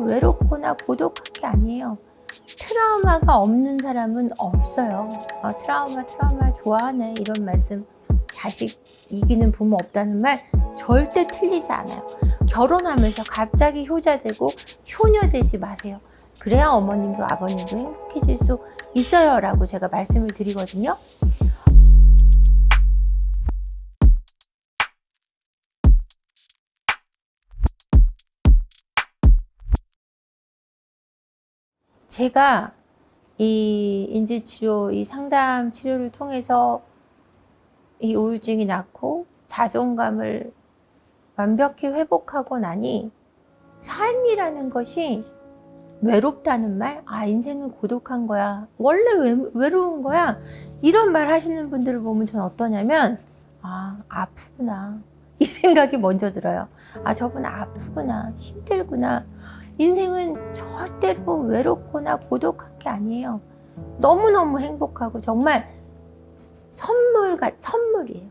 외롭거나 고독한 게 아니에요. 트라우마가 없는 사람은 없어요. 어, 트라우마 트라우마 좋아하네 이런 말씀 자식 이기는 부모 없다는 말 절대 틀리지 않아요. 결혼하면서 갑자기 효자되고 효녀되지 마세요. 그래야 어머님도 아버님도 행복해질 수 있어요 라고 제가 말씀을 드리거든요. 제가 이 인지치료, 이 상담 치료를 통해서 이 우울증이 낫고 자존감을 완벽히 회복하고 나니 삶이라는 것이 외롭다는 말, 아 인생은 고독한 거야, 원래 외, 외로운 거야 이런 말 하시는 분들을 보면 전 어떠냐면 아 아프구나 이 생각이 먼저 들어요. 아 저분 아프구나, 힘들구나. 인생은 절대로 외롭거나 고독한 게 아니에요. 너무너무 행복하고 정말 선물과 선물이에요.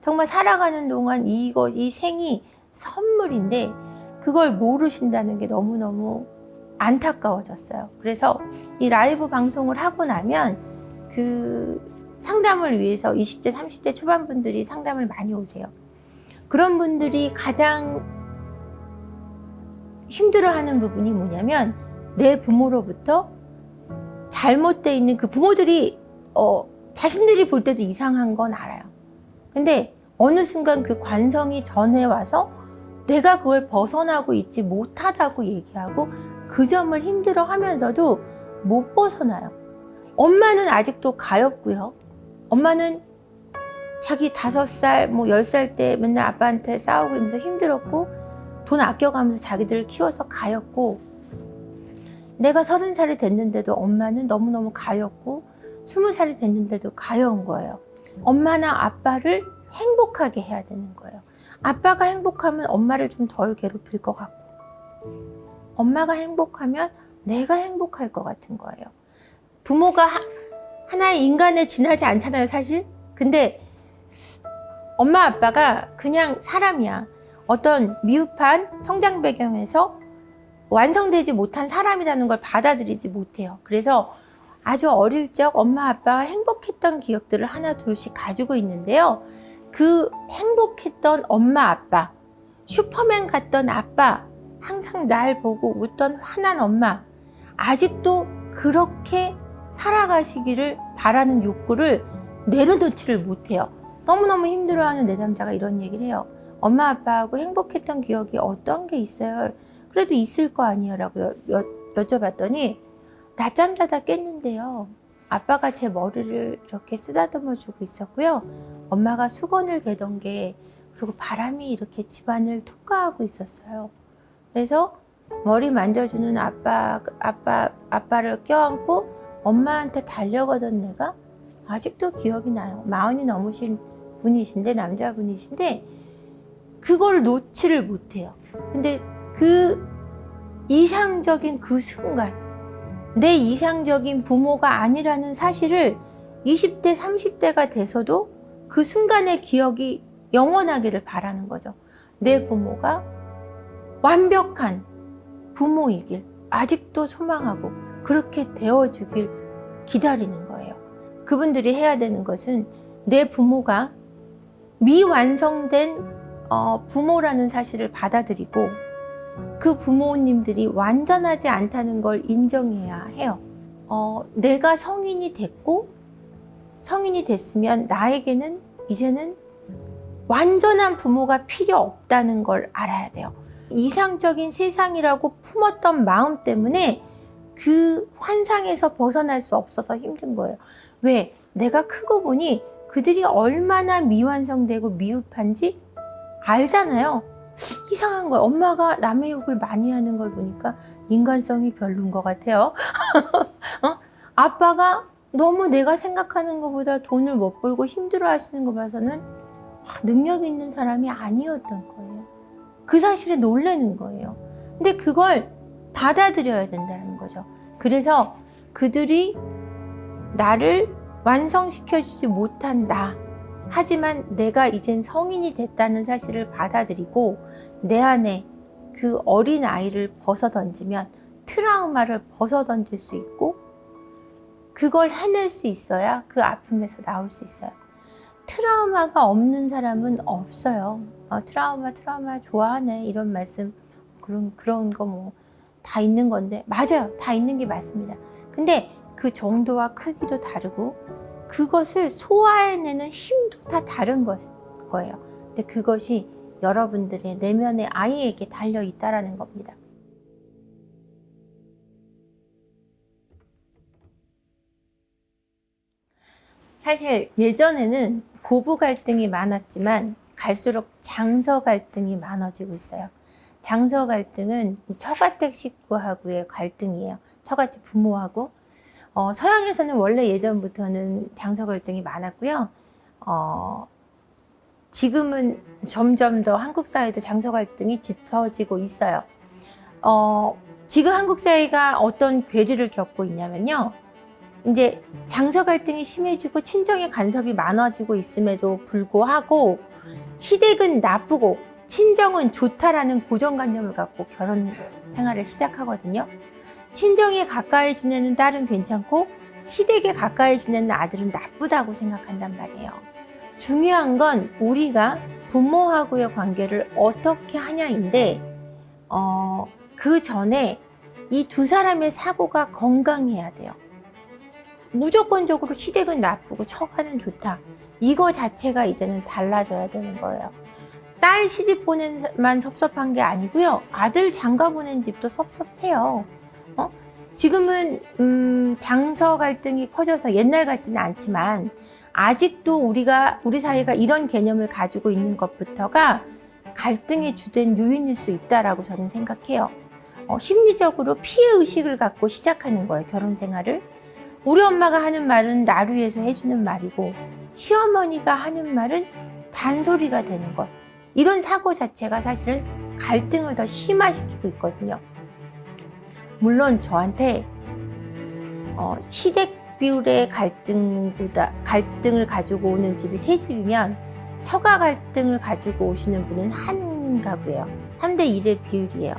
정말 살아가는 동안 이것, 이 생이 선물인데 그걸 모르신다는 게 너무너무 안타까워졌어요. 그래서 이 라이브 방송을 하고 나면 그 상담을 위해서 20대, 30대 초반 분들이 상담을 많이 오세요. 그런 분들이 가장 힘들어하는 부분이 뭐냐면 내 부모로부터 잘못되어 있는 그 부모들이 어, 자신들이 볼 때도 이상한 건 알아요. 근데 어느 순간 그 관성이 전해 와서 내가 그걸 벗어나고 있지 못하다고 얘기하고 그 점을 힘들어 하면서도 못 벗어나요. 엄마는 아직도 가엾고요. 엄마는 자기 다섯 살, 뭐 열 살 때 맨날 아빠한테 싸우고 이러면서 힘들었고 돈 아껴가면서 자기들을 키워서 가엾고 내가 서른 살이 됐는데도 엄마는 너무너무 가엾고 스무 살이 됐는데도 가여운 거예요. 엄마나 아빠를 행복하게 해야 되는 거예요. 아빠가 행복하면 엄마를 좀 덜 괴롭힐 것 같고 엄마가 행복하면 내가 행복할 것 같은 거예요. 부모가 하나의 인간에 지나지 않잖아요, 사실. 근데 엄마 아빠가 그냥 사람이야. 어떤 미흡한 성장 배경에서 완성되지 못한 사람이라는 걸 받아들이지 못해요. 그래서 아주 어릴 적 엄마 아빠가 행복했던 기억들을 하나 둘씩 가지고 있는데요. 그 행복했던 엄마 아빠, 슈퍼맨 같던 아빠, 항상 날 보고 웃던 환한 엄마, 아직도 그렇게 살아가시기를 바라는 욕구를 내려놓지를 못해요. 너무너무 힘들어하는 내 남자가 이런 얘기를 해요. 엄마 아빠하고 행복했던 기억이 어떤 게 있어요? 그래도 있을 거 아니에요 라고 여, 여, 여 쭤봤더니 낮잠 자다 깼는데요. 아빠가 제 머리를 이렇게 쓰다듬어 주고 있었고요. 엄마가 수건을 개던 게 그리고 바람이 이렇게 집안을 통과하고 있었어요. 그래서 머리 만져주는 아빠, 아빠, 아빠를 껴안고 엄마한테 달려가던 내가 아직도 기억이 나요. 마흔이 넘으신 분이신데, 남자분이신데, 그걸 놓지를 못해요. 근데 그 이상적인 그 순간, 내 이상적인 부모가 아니라는 사실을 20대, 30대가 돼서도 그 순간의 기억이 영원하기를 바라는 거죠. 내 부모가 완벽한 부모이길 아직도 소망하고 그렇게 되어주길 기다리는 거예요. 그분들이 해야 되는 것은 내 부모가 미완성된 어, 부모라는 사실을 받아들이고 그 부모님들이 완전하지 않다는 걸 인정해야 해요. 어, 내가 성인이 됐고 성인이 됐으면 나에게는 이제는 완전한 부모가 필요 없다는 걸 알아야 돼요. 이상적인 세상이라고 품었던 마음 때문에 그 환상에서 벗어날 수 없어서 힘든 거예요. 왜? 내가 크고 보니 그들이 얼마나 미완성되고 미흡한지 알잖아요. 이상한 거예요. 엄마가 남의 욕을 많이 하는 걸 보니까 인간성이 별론 것 같아요. 어? 아빠가 너무 내가 생각하는 것보다 돈을 못 벌고 힘들어 하시는 거 봐서는 능력 있는 사람이 아니었던 거예요. 그 사실에 놀라는 거예요. 근데 그걸 받아들여야 된다는 거죠. 그래서 그들이 나를 완성시켜주지 못한 나 하지만 내가 이젠 성인이 됐다는 사실을 받아들이고 내 안에 그 어린 아이를 벗어 던지면 트라우마를 벗어 던질 수 있고 그걸 해낼 수 있어야 그 아픔에서 나올 수 있어요. 트라우마가 없는 사람은 없어요. 어, 트라우마, 트라우마 좋아하네 이런 말씀 그런 그런 거 뭐 다 있는 건데 맞아요, 다 있는 게 맞습니다. 근데 그 정도와 크기도 다르고 그것을 소화해내는 힘도 다 다른 것, 거예요. 근데 그것이 여러분들의 내면의 아이에게 달려 있다라는 겁니다. 사실 예전에는 고부 갈등이 많았지만 갈수록 장서 갈등이 많아지고 있어요. 장서 갈등은 처가댁 식구하고의 갈등이에요. 처가집 부모하고. 어, 서양에서는 원래 예전부터는 장서 갈등이 많았고요. 어, 지금은 점점 더 한국 사회도 장서 갈등이 짙어지고 있어요. 어, 지금 한국 사회가 어떤 괴리를 겪고 있냐면요. 이제 장서 갈등이 심해지고 친정의 간섭이 많아지고 있음에도 불구하고 시댁은 나쁘고 친정은 좋다라는 고정관념을 갖고 결혼 생활을 시작하거든요. 친정에 가까이 지내는 딸은 괜찮고 시댁에 가까이 지내는 아들은 나쁘다고 생각한단 말이에요. 중요한 건 우리가 부모하고의 관계를 어떻게 하냐인데 어, 그 전에 이 두 사람의 사고가 건강해야 돼요. 무조건적으로 시댁은 나쁘고 처가는 좋다. 이거 자체가 이제는 달라져야 되는 거예요. 딸 시집 보낸만 섭섭한 게 아니고요. 아들 장가 보낸 집도 섭섭해요. 어? 지금은 음, 장서 갈등이 커져서 옛날 같지는 않지만 아직도 우리가 우리 사회가 이런 개념을 가지고 있는 것부터가 갈등의 주된 요인일 수 있다라고 저는 생각해요. 어, 심리적으로 피해 의식을 갖고 시작하는 거예요. 결혼 생활을. 우리 엄마가 하는 말은 나를 위해서 해주는 말이고 시어머니가 하는 말은 잔소리가 되는 것. 이런 사고 자체가 사실은 갈등을 더 심화시키고 있거든요. 물론 저한테 어, 시댁 비율의 갈등보다 갈등을 가지고 오는 집이 세 집이면 처가 갈등을 가지고 오시는 분은 한 가구예요. 3대 1의 비율이에요.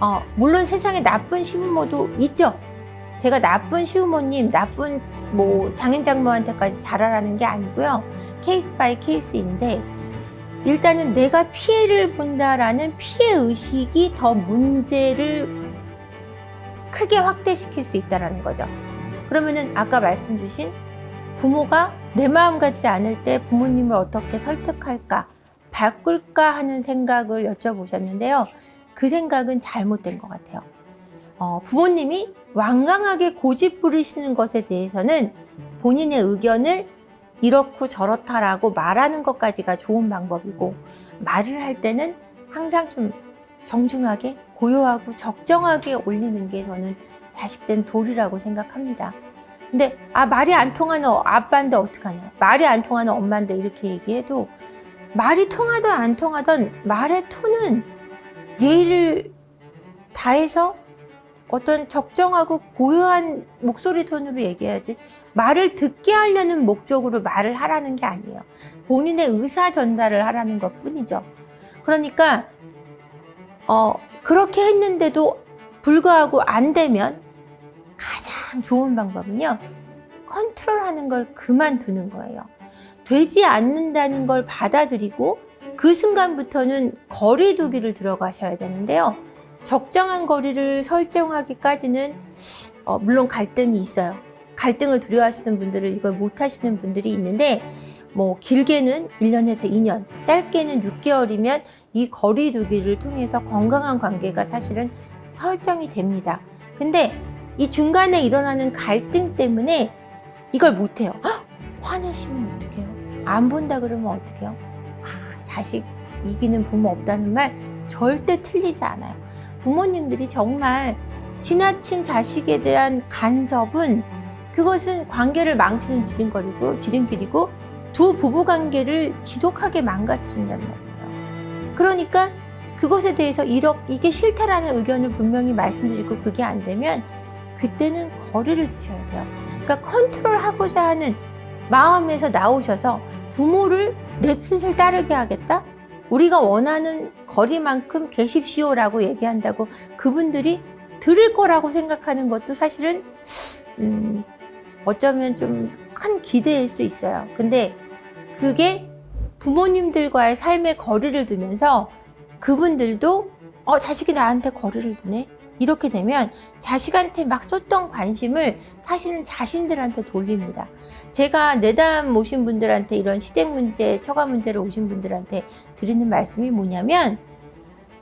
어, 물론 세상에 나쁜 시부모도 있죠. 제가 나쁜 시부모님, 나쁜 뭐 장인 장모한테까지 잘하라는 게 아니고요. case by case인데 일단은 내가 피해를 본다라는 피해 의식이 더 문제를 크게 확대시킬 수 있다라는 거죠. 그러면은 아까 말씀 주신 부모가 내 마음 같지 않을 때 부모님을 어떻게 설득할까, 바꿀까 하는 생각을 여쭤보셨는데요. 그 생각은 잘못된 것 같아요. 어, 부모님이 완강하게 고집 부리시는 것에 대해서는 본인의 의견을 이렇고 저렇다라고 말하는 것까지가 좋은 방법이고 말을 할 때는 항상 좀 정중하게 고요하고 적정하게 올리는 게 저는 자식된 도리라고 생각합니다. 근데 아 말이 안 통하는 아빠인데 어떡하냐 말이 안 통하는 엄마인데 이렇게 얘기해도 말이 통하든 안 통하든 말의 톤은 예의를 다해서 어떤 적정하고 고요한 목소리 톤으로 얘기해야지 말을 듣게 하려는 목적으로 말을 하라는 게 아니에요. 본인의 의사 전달을 하라는 것 뿐이죠. 그러니까 어, 그렇게 했는데도 불구하고 안 되면 가장 좋은 방법은요. 컨트롤하는 걸 그만두는 거예요. 되지 않는다는 걸 받아들이고 그 순간부터는 거리 두기를 들어가셔야 되는데요. 적정한 거리를 설정하기까지는 어, 물론 갈등이 있어요. 갈등을 두려워하시는 분들은 이걸 못하시는 분들이 있는데 뭐 길게는 1년에서 2년, 짧게는 6개월이면 이 거리 두기를 통해서 건강한 관계가 사실은 설정이 됩니다. 근데 이 중간에 일어나는 갈등 때문에 이걸 못해요. 헉! 화내시면 어떡해요? 안 본다 그러면 어떡해요? 아, 자식 이기는 부모 없다는 말 절대 틀리지 않아요. 부모님들이 정말 지나친 자식에 대한 간섭은 그것은 관계를 망치는 지름거리고 지름길이고 두 부부 관계를 지독하게 망가뜨린단 말이에요. 그러니까 그것에 대해서 이러, 이게 싫다라는 의견을 분명히 말씀드리고 그게 안 되면 그때는 거리를 두셔야 돼요. 그러니까 컨트롤하고자 하는 마음에서 나오셔서 부모를 내 뜻을 따르게 하겠다? 우리가 원하는 거리만큼 계십시오라고 얘기한다고 그분들이 들을 거라고 생각하는 것도 사실은 음, 어쩌면 좀 큰 기대일 수 있어요. 근데 그게 부모님들과의 삶의 거리를 두면서 그분들도 어, 자식이 나한테 거리를 두네? 이렇게 되면 자식한테 막 쏟던 관심을 사실은 자신들한테 돌립니다. 제가 내담 오신 분들한테 이런 시댁 문제, 처가 문제를 오신 분들한테 드리는 말씀이 뭐냐면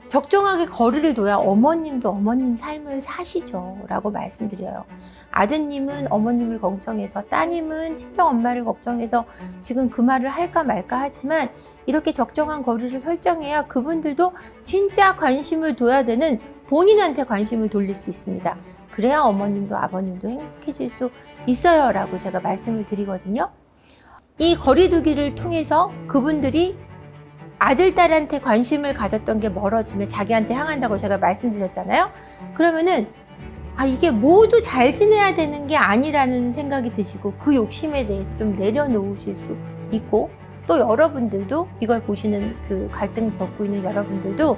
적정하게 거리를 둬야 어머님도 어머님 삶을 사시죠. 라고 말씀드려요. 아드님은 어머님을 걱정해서, 따님은 친정 엄마를 걱정해서 지금 그 말을 할까 말까 하지만 이렇게 적정한 거리를 설정해야 그분들도 진짜 관심을 둬야 되는 본인한테 관심을 돌릴 수 있습니다. 그래야 어머님도 아버님도 행복해질 수 있어요. 라고 제가 말씀을 드리거든요. 이 거리두기를 통해서 그분들이 아들, 딸한테 관심을 가졌던 게 멀어지면 자기한테 향한다고 제가 말씀드렸잖아요. 그러면은, 아, 이게 모두 잘 지내야 되는 게 아니라는 생각이 드시고 그 욕심에 대해서 좀 내려놓으실 수 있고 또 여러분들도 이걸 보시는 그 갈등 겪고 있는 여러분들도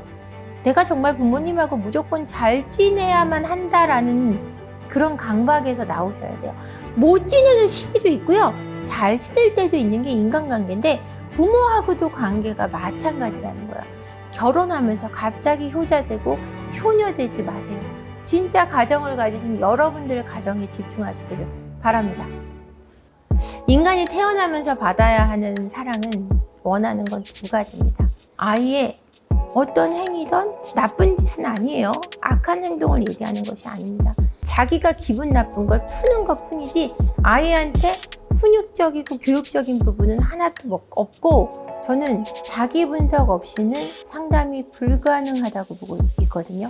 내가 정말 부모님하고 무조건 잘 지내야만 한다라는 그런 강박에서 나오셔야 돼요. 못 지내는 시기도 있고요. 잘 지낼 때도 있는 게 인간관계인데 부모하고도 관계가 마찬가지라는 거예요. 결혼하면서 갑자기 효자되고 효녀되지 마세요. 진짜 가정을 가지신 여러분들의 가정에 집중하시기를 바랍니다. 인간이 태어나면서 받아야 하는 사랑은 원하는 건 두 가지입니다. 아이의 어떤 행위든 나쁜 짓은 아니에요. 악한 행동을 얘기하는 것이 아닙니다. 자기가 기분 나쁜 걸 푸는 것 뿐이지 아이한테 훈육적이고 교육적인 부분은 하나도 뭐 없고 저는 자기 분석 없이는 상담이 불가능하다고 보고 있거든요.